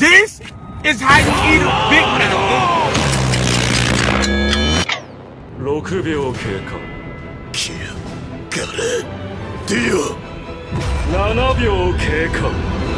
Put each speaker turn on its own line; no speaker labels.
This is how you eat a Big Mac.
6秒経過
キルガレディオ
7秒経過
あ